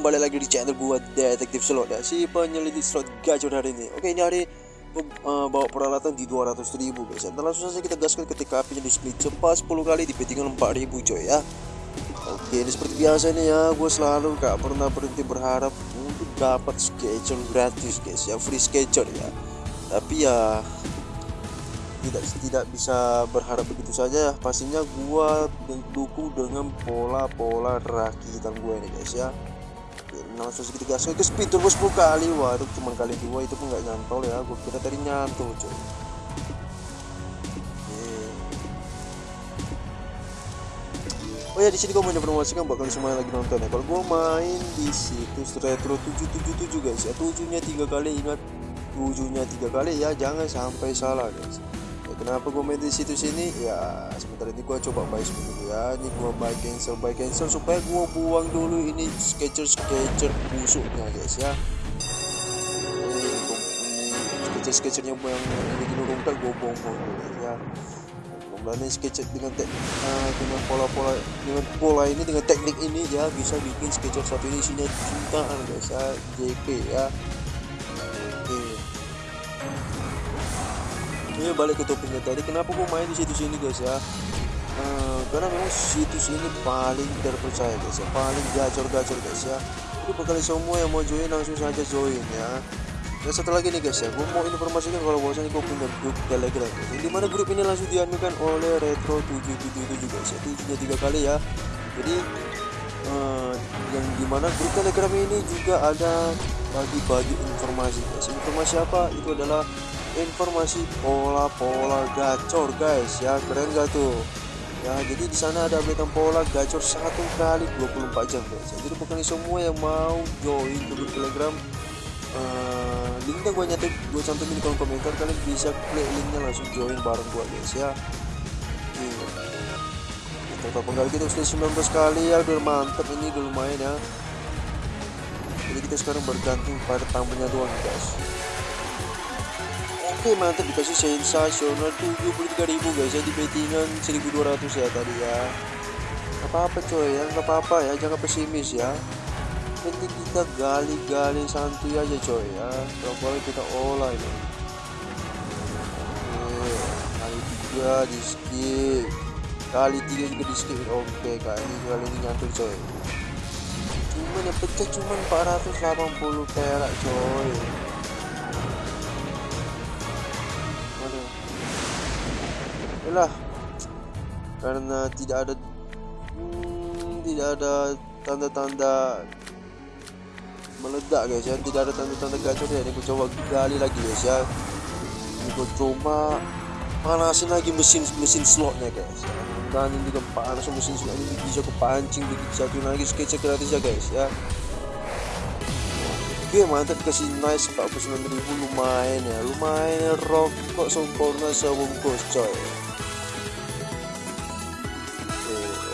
balik lagi di channel gua detektif slot ya si penyelidik slot gacor hari ini oke ini hari gua uh, bawa peralatan di 200 ribu. Guys ya dan langsung saja kita gaskan ketika apinya di split. Cepat 10 kali di bettingan 4 ribu coy ya. Oke ini seperti biasa nih ya. Gua selalu gak pernah berhenti berharap untuk dapat schedule gratis guys. Ya free schedule ya. Tapi ya tidak tidak bisa berharap begitu saja. Pastinya gua dukung dengan pola-pola rakitan gue ini guys ya Oke, langsung sedikit gas ke speed turbo 10 kali. Waduh cuma kali dua itu pun nggak nyantol ya. Gue kira tadi nyantol coy Oh ya di sini gue mau informasikan buat kalian semua yang lagi nonton ya. Kalau gue main di situs retro 777 guys. Ya, tujuhnya tiga kali ingat. Tujuhnya tiga kali ya, jangan sampai salah guys kenapa gue main di situs ini ya sebentar ini gue coba buy dulu ya. Ini gue buy cancel buy cancel supaya gue buang dulu ini sketcher sketcher busuknya guys ya. Ini sketcher sketchernya yang ini dirungkat gue buang buang dulu ya. Ini sketcher dengan tek uh, dengan pola-pola dengan pola ini dengan teknik ini ya bisa bikin sketcher satu ini isinya jutaan guys ya JP ya ini balik ke topiknya tadi. Kenapa gue main di situs ini guys ya? Uh, karena memang situs ini paling terpercaya guys ya. Paling gacor-gacor guys ya. Jadi buat kalian semua yang mau join langsung saja join ya. Dan satu lagi nih guys ya. Gue mau informasikan kalau bahwasanya gue punya grup telegram. Guys ya. di mana grup ini langsung dianukan oleh retro 777 guys ya. Tujuhnya tiga kali ya. Jadi uh, yang di mana grup telegram ini juga ada bagi-bagi informasi guys. Informasi apa? Itu adalah informasi pola-pola gacor guys. Ya keren gak tuh? Ya jadi di sana ada update pola gacor satu kali 24 jam guys. Ya. jadi bukan semua yang mau join ke telegram uh, linknya gue nyatet gue cantumin di kolom komentar. Kalian bisa klik linknya langsung join bareng gue guys ya. Total penggali kita sudah 19 kali ya. Udah mantep ini udah lumayan ya. Jadi kita sekarang bergantung pada tambahnya doang guys mantap dikasih sensasional 73.000 guys ya di bettingan 1200 ya tadi ya. Apa-apa coy ya nggak apa-apa ya jangan pesimis ya. Penting kita gali-gali santuy aja coy ya kalau kita olah ini. Oke kali tiga di skip. Kali tiga juga di skip oke kali ini kali ini nyantol coy. Cuman yang pecah cuman 480 perak coy lah karena tidak ada hmm, tidak ada tanda-tanda meledak guys ya. Tidak ada tanda-tanda gacor ya ini aku coba gali lagi guys ya. Ini aku coba panasin lagi mesin mesin slotnya guys. Ya. dan ini juga panas mesin slot ini bisa kepancing satu lagi sketsa gratis ya guys ya. Oke mantap kasih nice 49 ribu. Lumayan ya lumayan rokok sempurna sebungkus coy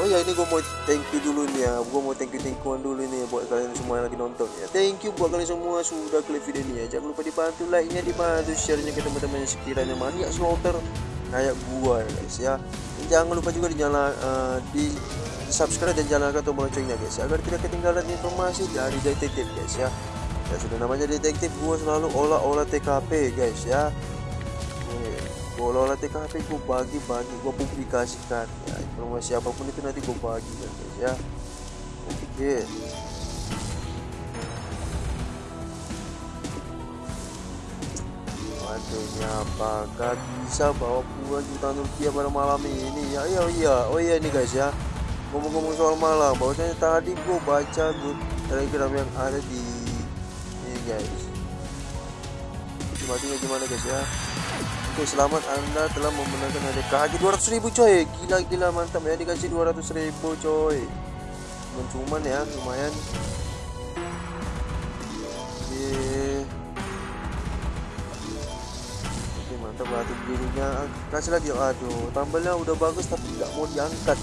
oh ya ini gue mau thank you dulu nih ya. Gue mau thank you thank you dulu nih buat kalian semua yang lagi nonton ya. Thank you buat kalian semua sudah klik video ini ya. Jangan lupa dibantu like nya dibantu share nya ke teman-teman yang sekiranya maniak slaughter kayak gua ya guys ya. Dan jangan lupa juga dinyala uh, di, di subscribe dan nyalakan tombol loncengnya guys ya agar tidak ketinggalan informasi dari detektif guys ya. Ya sudah namanya detektif gua selalu olah-olah TKP guys ya olah-olah TKP gue bagi-bagi gue publikasikan. Ya informasi apa pun itu nanti gue bagi guys ya. Oke. Waduh apakah bisa bawa puluhan juta rupiah pada malam ini. Ya iya iya oh iya ini guys ya. Ngomong-ngomong soal malam bahwasanya tadi gue baca grup telegram yang ada di ini guys matinya gimana guys ya? Oke selamat anda telah memenangkan hadiah KHG 200 ribu coy. Gila gila mantap ya. Dikasih 200 ribu coy. Cuman cuman ya lumayan. Oke. Oke mantap batu birunya Kasih lagi aduh tambahnya udah bagus tapi nggak mau diangkat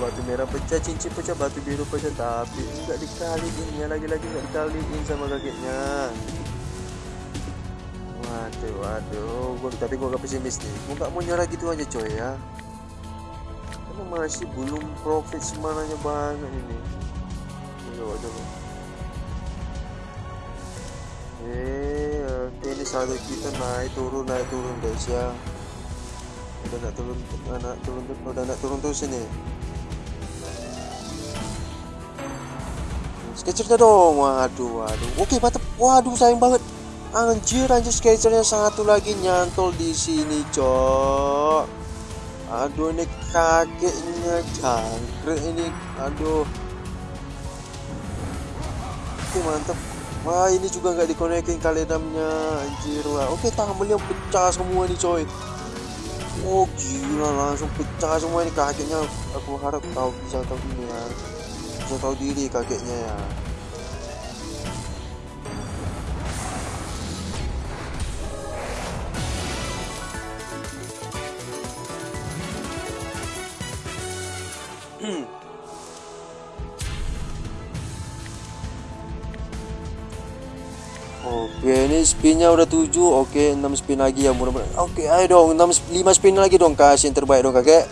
batu merah pecah cincin pecah batu biru pecah. Tapi enggak dikaliin ya lagi-lagi enggak dikaliin sama kakeknya. Waduh waduh. Gua tapi gua gak pesimis nih. Gua gak mau nyerah gitu aja coy ya. Masih belum profit semananya banget ini. Aduh aduh eh oke ini saldo kita naik turun naik turun guys ya. Udah nak turun nak turun udah nak turun terus ini sketchernya dong. Waduh waduh. Oke mantap waduh sayang banget. Anjir anjir sketchernya satu lagi nyantol di sini cok. Aduh ini kakeknya jangkrik ini. Aduh. Oke mantap wah ini juga nggak dikonekin kali enamnya anjir wah. Oke tambelnya pecah semua nih coy. Oh gila langsung pecah semua ini kakeknya. Aku harap tahu bisa tahu ini ya bisa tahu diri kakeknya. Ya Oke ini spinnya udah 7 Oke 6 spin lagi ya mudah-mudahan Oke ayo dong 6, 5 spin lagi dong Kasih yang terbaik dong kakek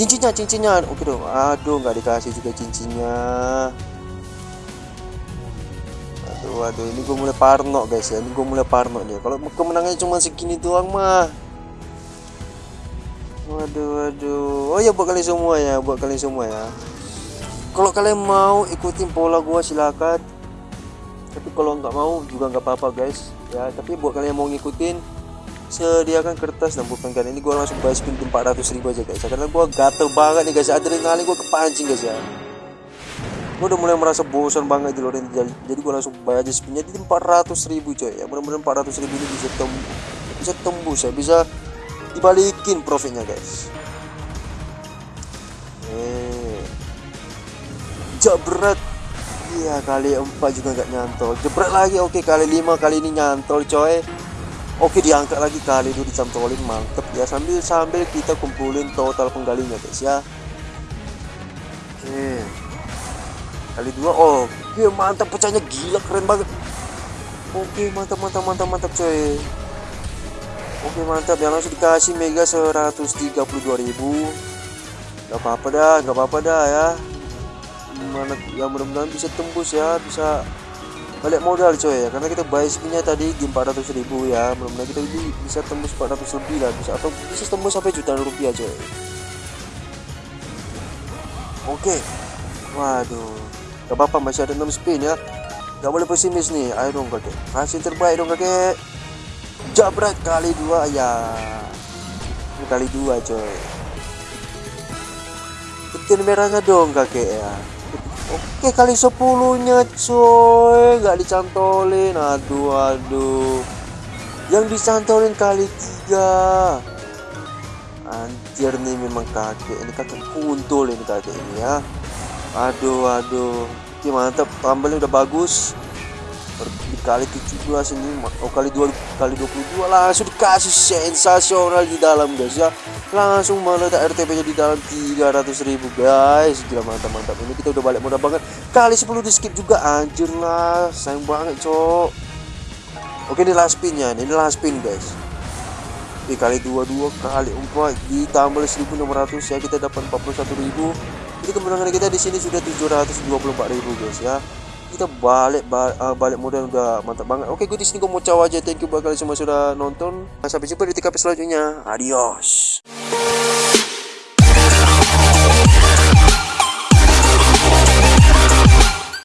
Cincinnya cincinnya. Oke dong Aduh nggak dikasih juga cincinnya. Aduh aduh ini gue mulai parno guys ya. Ini gue mulai parno nih. Kalau kemenangannya cuma segini doang mah. Waduh waduh. Oh ya buat kalian semua ya. Buat kalian semua ya. Kalau kalian mau ikutin pola gua silakan. Tapi kalau nggak mau juga nggak apa-apa guys. Ya tapi buat kalian yang mau ngikutin sediakan kertas dan pulpen kalian ini gue langsung bayar spin 400 ribu aja guys. Karena gue gatel banget nih guys. Adrenalin gue kepancing guys ya. Gue udah mulai merasa bosan banget di luar jadi, gue langsung bayar aja spinnya di 400 ribu coy ya. Mudah-mudahan 400 ribu ini bisa tembus bisa tembus ya. Bisa dibalikin profitnya guys. Eh. Berat. Iya kali empat juga nggak nyantol. Jebret lagi. Oke kali lima kali ini nyantol coy Oke diangkat lagi kali itu dicantolin mantep ya sambil sambil kita kumpulin total penggalinya guys ya. Oke kali dua oh oke mantap pecahnya gila keren banget. Oke mantap mantap mantap mantap coy. Oke mantap. Ya langsung dikasih mega 132.000 Gak apa-apa dah gak apa-apa dah ya. Mana ya mudah-mudahan bisa tembus ya. Bisa balik modal coy ya. Karena kita buy spinnya tadi di 400 ribu ya. Mudah-mudahan kita ini bisa tembus 400 lebih lah bisa. Atau bisa tembus sampai jutaan rupiah coy. Oke. Waduh. Gak apa-apa masih ada 6 spin ya. Gak boleh pesimis nih. Ayo dong kakek. Kasih terbaik dong kakek. Jabrat kali dua ya. Kali dua coy. Petir merahnya dong kakek ya Oke kali sepuluhnya coy. Nggak dicantolin. Aduh aduh. Yang dicantolin kali tiga. Anjir nih memang kakek ini. Kakek kuntul ini kakek ini ya. Aduh aduh. Oke mantap tambelnya udah bagus dikali 17 ini oh kali dua kali 22 langsung dikasih sensasional di dalam guys ya. Langsung meledak RTP nya di dalam 300 ribu guys. Gila mantap mantap ini kita udah balik mudah banget. Kali 10 di skip juga anjir lah. Sayang banget cok. Oke ini last spin nya ini last spin guys. Oke, kali 22 kali 4 ditambah 1600 ya. Kita dapat 41.000 jadi kemenangan kita di sini sudah 724.000 guys ya kita balik balik, uh, balik modal udah mantap banget. Oke gue di sini gue mau caw aja. Thank you buat kalian semua sudah nonton. Sampai jumpa di TKP selanjutnya. Adios